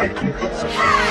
Hey!